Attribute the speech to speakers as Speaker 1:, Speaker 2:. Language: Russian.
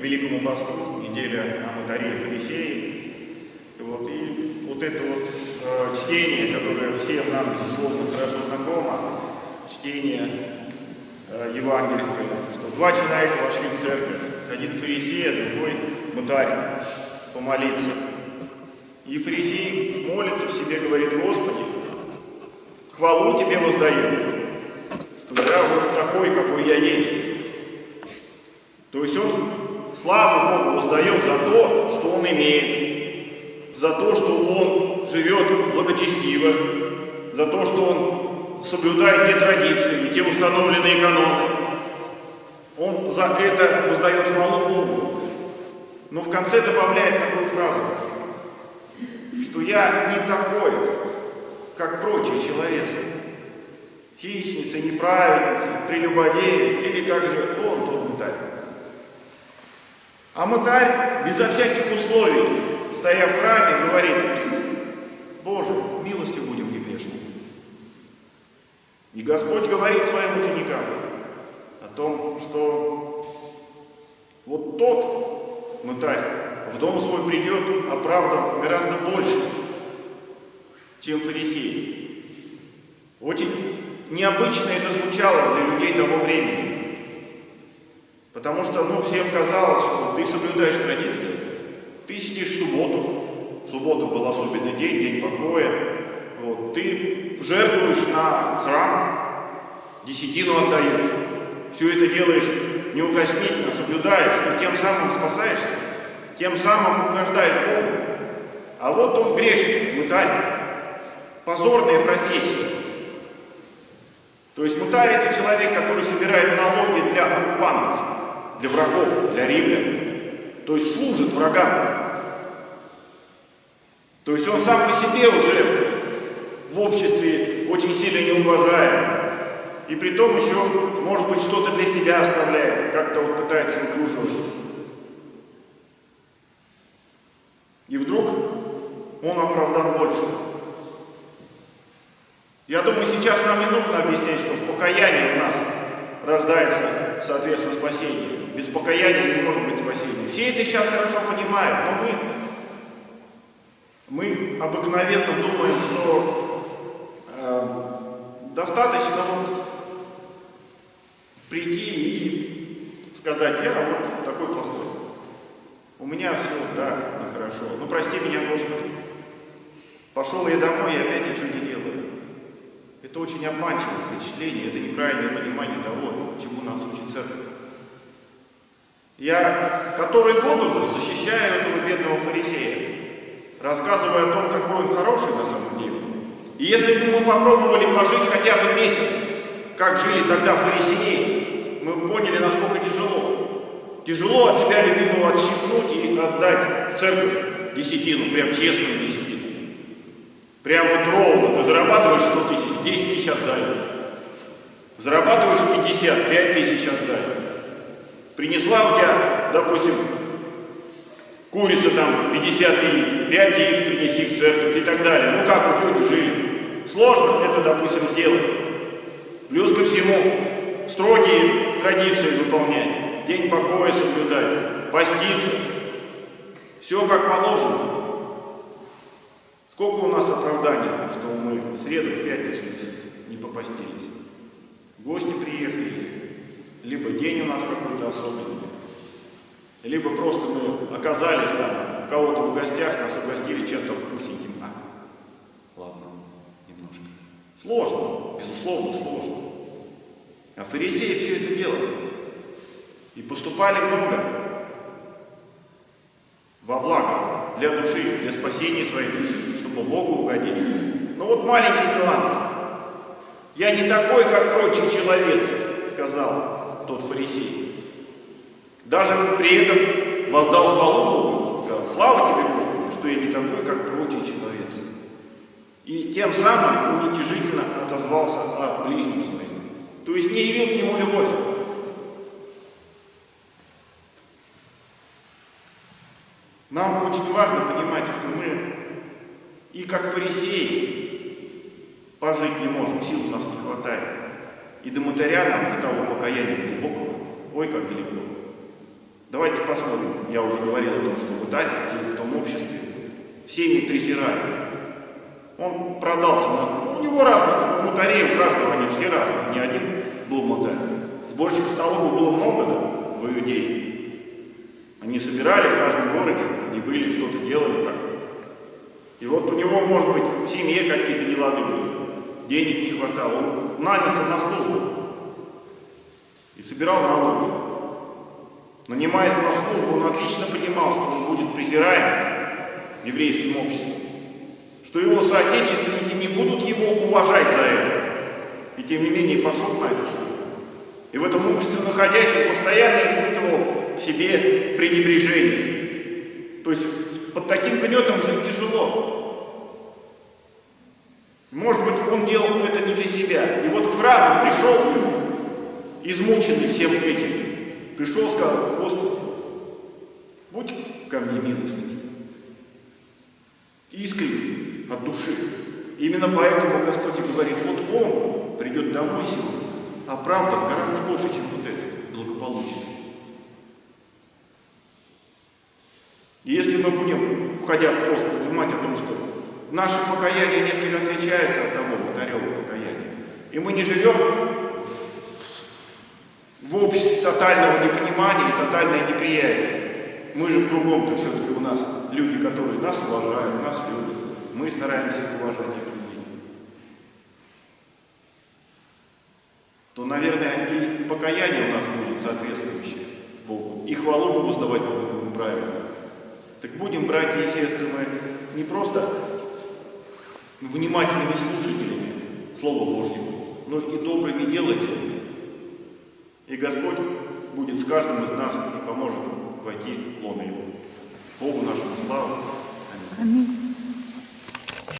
Speaker 1: Великому Посту, неделя о Матаре и Фарисеи. Вот, и вот это вот э, чтение, которое всем нам, безусловно, хорошо знакомо, чтение э, евангельское, что два человека вошли в церковь, один фарисей, а другой мытарь, помолиться. И фарисей молится в себе, говорит, Господи, хвалу Тебе воздаю, что я вот такой, какой я есть. То есть он славу Богу воздает за то, что он имеет, за то, что он живет благочестиво, за то, что он соблюдает те традиции и те установленные каноны. Он за это воздает хвалу Богу. Но в конце добавляет такую фразу, что я не такой, как прочие человецы. Хищницы, неправедницы, прелюбодеи или как же он мытарь. А мытарь безо всяких условий, стоя в храме, говорит, Боже, милостью будем не грешными. И Господь говорит своим ученикам о том, что вот тот мытарь в дом свой придет, оправдан гораздо больше, чем фарисей. Очень необычно это звучало для людей того времени. Потому что, ну, всем казалось, что ты соблюдаешь традиции, ты чтишь субботу, суббота был особенный день, день покоя, вот, ты жертвуешь на храм, десятину отдаешь, все это делаешь неукоснительно, соблюдаешь, и тем самым спасаешься, тем самым угождаешь Богу. А вот он грешник, мытарь, позорная профессия. То есть мутарь это человек, который собирает налоги для оккупантов, для врагов, для римлян. То есть служит врагам. То есть он сам по себе уже в обществе очень сильно не уважаем. И при том еще, может быть, что-то для себя оставляет, как-то вот пытается выкруживать. И вдруг он оправдан больше. Я думаю, сейчас нам не нужно объяснять, что в покаянии у нас рождается, соответственно, спасение. Без покаяния не может быть спасения. Все это сейчас хорошо понимают, но мы, мы обыкновенно думаем, что э, достаточно вот прийти и сказать, я вот такой плохой. У меня все, да, нехорошо. Ну прости меня, Господи. Пошел я домой и опять ничего не делаю. Это очень обманчивое впечатление, это неправильное понимание того, чему нас учит церковь. Я который год уже защищаю этого бедного фарисея, рассказывая о том, какой он хороший на самом деле. И если бы мы попробовали пожить хотя бы месяц, как жили тогда фарисеи, мы поняли, насколько тяжело. Тяжело от себя любимого отщипнуть и отдать в церковь десятину, прям честную десятину. Прямо вот ровно. Ты зарабатываешь 100 тысяч, 10 тысяч отдай. Зарабатываешь 50, 5 тысяч отдай. Принесла у тебя, допустим, курица там 50 яиц, 5 яиц принеси в церковь и так далее. Ну как вот люди жили. Сложно это, допустим, сделать. Плюс ко всему, строгие традиции выполнять, день покоя соблюдать, поститься. Все как положено. Сколько у нас оправданий, что мы в среду, в пятницу не попастились. Гости приехали, либо день у нас какой-то особенный, либо просто мы оказались там, у кого-то в гостях, нас угостили чем-то вкусненьким. А, ладно, немножко. Сложно, безусловно, сложно. А фарисеи все это делали. И поступали много во благо для души, для спасения своей души чтобы Богу угодить. Но вот маленький нюанс. «Я не такой, как прочие человецы», — сказал тот фарисей. Даже при этом воздал хвалу Богу, сказал, «Слава тебе, Господи, что я не такой, как прочие человецы». И тем самым уничижительно отозвался о ближнем своем. То есть не явил к нему любовь. Нам очень важно понимать, что мы и как фарисеи пожить не можем, сил у нас не хватает. И до мытаря нам, до того покаяния глубокого, ой, как далеко. Давайте посмотрим. Я уже говорил о том, что мытарь жил в том обществе, всеми презирали. Он продался, на... у него разных мутарей, у каждого они все разные, не один был мутарь. Сборщиков налогов было много да, в Иудее. Они собирали в каждом городе, они были, что-то делали как И вот у него, может быть, в семье какие-то нелады были, денег не хватало, он нанялся на службу и собирал налоги. Нанимаясь на службу, он отлично понимал, что он будет презираем еврейским обществом, что его соотечественники не будут его уважать за это. И тем не менее пошел на эту службу. И в этом обществе, находясь, он постоянно испытывал к себе пренебрежение. То есть под таким гнетом жить тяжело. Может быть, он делал это не для себя. И вот в храм он пришел, измученный всем этим. Пришел, сказал, Господи, будь ко мне милостив. Искренне, от души. Именно поэтому Господь говорит, вот он придет домой сегодня, а правда гораздо больше, чем вот этот, благополучный. И если мы будем, входя в пост, понимать о том, что наше покаяние несколько отличается от того Батарева покаяния, и мы не живем в обществе тотального непонимания и тотальной неприязни. Мы же кругом-то все-таки у нас люди, которые нас уважают, нас любят. Мы стараемся уважать их то, наверное, и покаяние у нас будет соответствующее Богу. И хвалу мы воздавать Богу будем правильно. Так будем, братья и сестры, мы не просто внимательными слушателями Слова Божьего, но и добрыми делателями. И Господь будет с каждым из нас и поможет войти в лоно Его. Богу нашему славу.
Speaker 2: Аминь.